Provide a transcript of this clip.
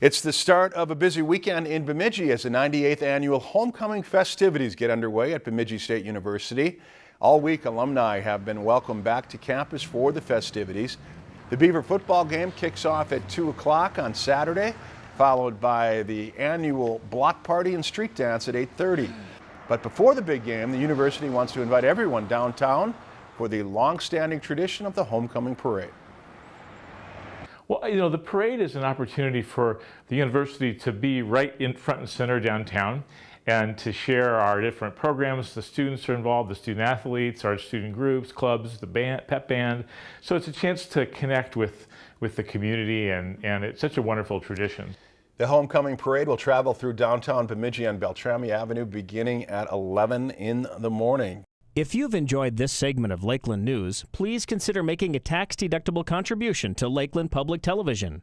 It's the start of a busy weekend in Bemidji as the 98th annual homecoming festivities get underway at Bemidji State University. All week, alumni have been welcomed back to campus for the festivities. The Beaver football game kicks off at 2 o'clock on Saturday, followed by the annual block party and street dance at 8.30. But before the big game, the university wants to invite everyone downtown for the long-standing tradition of the homecoming parade. Well, you know, the parade is an opportunity for the university to be right in front and center downtown and to share our different programs. The students are involved, the student athletes, our student groups, clubs, the band, pep band. So it's a chance to connect with, with the community and, and it's such a wonderful tradition. The homecoming parade will travel through downtown Bemidji on Beltrami Avenue beginning at 11 in the morning. If you've enjoyed this segment of Lakeland News, please consider making a tax-deductible contribution to Lakeland Public Television.